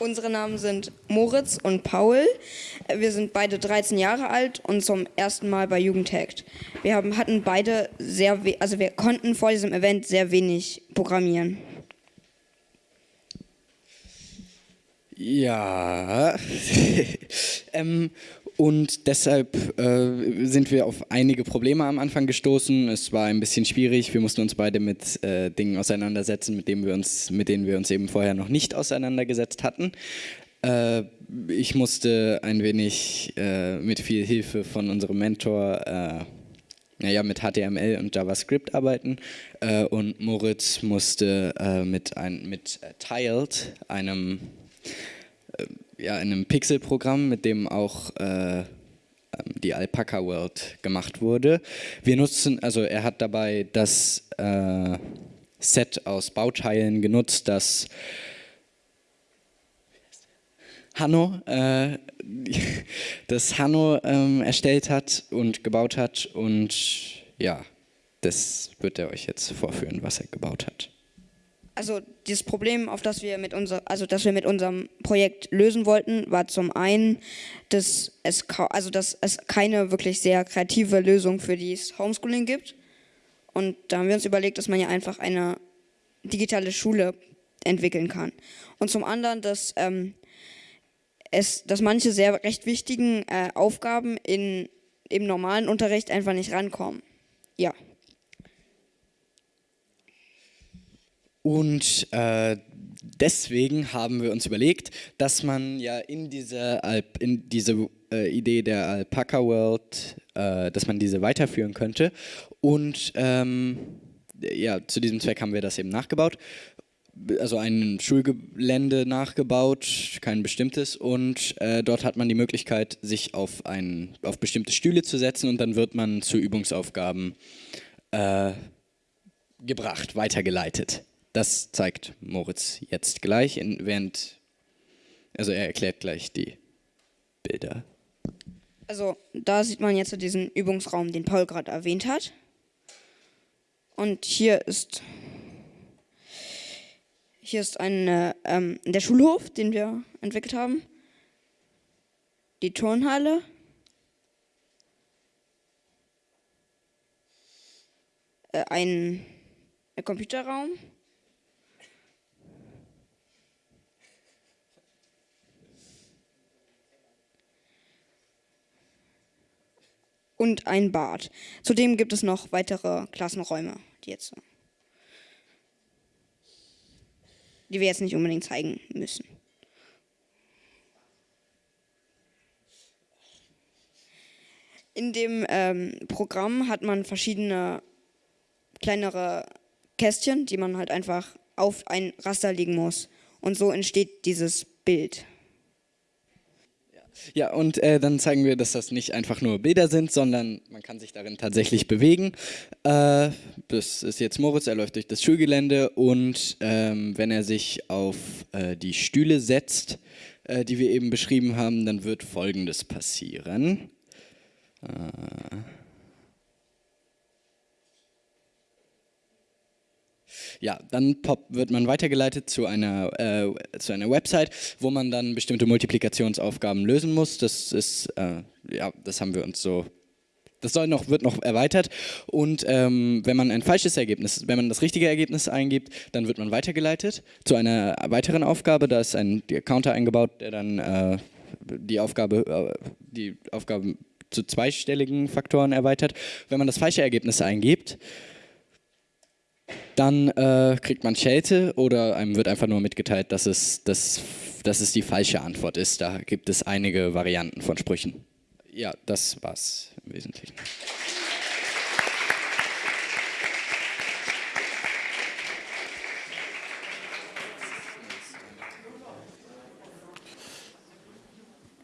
Unsere Namen sind Moritz und Paul. Wir sind beide 13 Jahre alt und zum ersten Mal bei Jugendhackt. Wir haben, hatten beide sehr, also wir konnten vor diesem Event sehr wenig programmieren. Ja, ähm, und deshalb äh, sind wir auf einige Probleme am Anfang gestoßen. Es war ein bisschen schwierig. Wir mussten uns beide mit äh, Dingen auseinandersetzen, mit denen, wir uns, mit denen wir uns eben vorher noch nicht auseinandergesetzt hatten. Äh, ich musste ein wenig äh, mit viel Hilfe von unserem Mentor äh, naja, mit HTML und JavaScript arbeiten äh, und Moritz musste mit, ein, mit Tiled, einem ja, in einem Pixel-Programm, mit dem auch äh, ähm, die Alpaca World gemacht wurde. Wir nutzen, also er hat dabei das äh, Set aus Bauteilen genutzt, das Hanno, äh, das Hanno ähm, erstellt hat und gebaut hat und ja, das wird er euch jetzt vorführen, was er gebaut hat also dieses Problem, auf das wir mit unser, also das wir mit unserem Projekt lösen wollten, war zum einen, dass es, also dass es keine wirklich sehr kreative Lösung für dieses Homeschooling gibt. Und da haben wir uns überlegt, dass man ja einfach eine digitale Schule entwickeln kann. Und zum anderen, dass ähm, es, dass manche sehr recht wichtigen äh, Aufgaben in, im normalen Unterricht einfach nicht rankommen. Ja. Und äh, deswegen haben wir uns überlegt, dass man ja in diese, Alp, in diese äh, Idee der Alpaca World, äh, dass man diese weiterführen könnte. Und ähm, ja, zu diesem Zweck haben wir das eben nachgebaut. Also ein Schulgelände nachgebaut, kein bestimmtes. Und äh, dort hat man die Möglichkeit, sich auf, ein, auf bestimmte Stühle zu setzen und dann wird man zu Übungsaufgaben äh, gebracht, weitergeleitet. Das zeigt Moritz jetzt gleich, während, also er erklärt gleich die Bilder. Also da sieht man jetzt diesen Übungsraum, den Paul gerade erwähnt hat. Und hier ist hier ist ein, ähm, der Schulhof, den wir entwickelt haben. Die Turnhalle. Äh, ein, ein Computerraum. Und ein Bad. Zudem gibt es noch weitere Klassenräume, die jetzt die wir jetzt nicht unbedingt zeigen müssen. In dem ähm, Programm hat man verschiedene kleinere Kästchen, die man halt einfach auf ein Raster legen muss. Und so entsteht dieses Bild. Ja, und äh, dann zeigen wir, dass das nicht einfach nur Bilder sind, sondern man kann sich darin tatsächlich bewegen. Äh, das ist jetzt Moritz, er läuft durch das Schulgelände und ähm, wenn er sich auf äh, die Stühle setzt, äh, die wir eben beschrieben haben, dann wird Folgendes passieren. Ja, dann pop, wird man weitergeleitet zu einer, äh, zu einer Website, wo man dann bestimmte Multiplikationsaufgaben lösen muss. Das ist, äh, ja, das haben wir uns so das soll noch, wird noch erweitert und ähm, wenn man ein falsches Ergebnis, wenn man das richtige Ergebnis eingibt, dann wird man weitergeleitet zu einer weiteren Aufgabe. Da ist ein Counter eingebaut, der dann äh, die Aufgabe, äh, die Aufgabe zu zweistelligen Faktoren erweitert. Wenn man das falsche Ergebnis eingibt, dann äh, kriegt man Schelte oder einem wird einfach nur mitgeteilt, dass es, dass, dass es die falsche Antwort ist. Da gibt es einige Varianten von Sprüchen. Ja, das war's im Wesentlichen.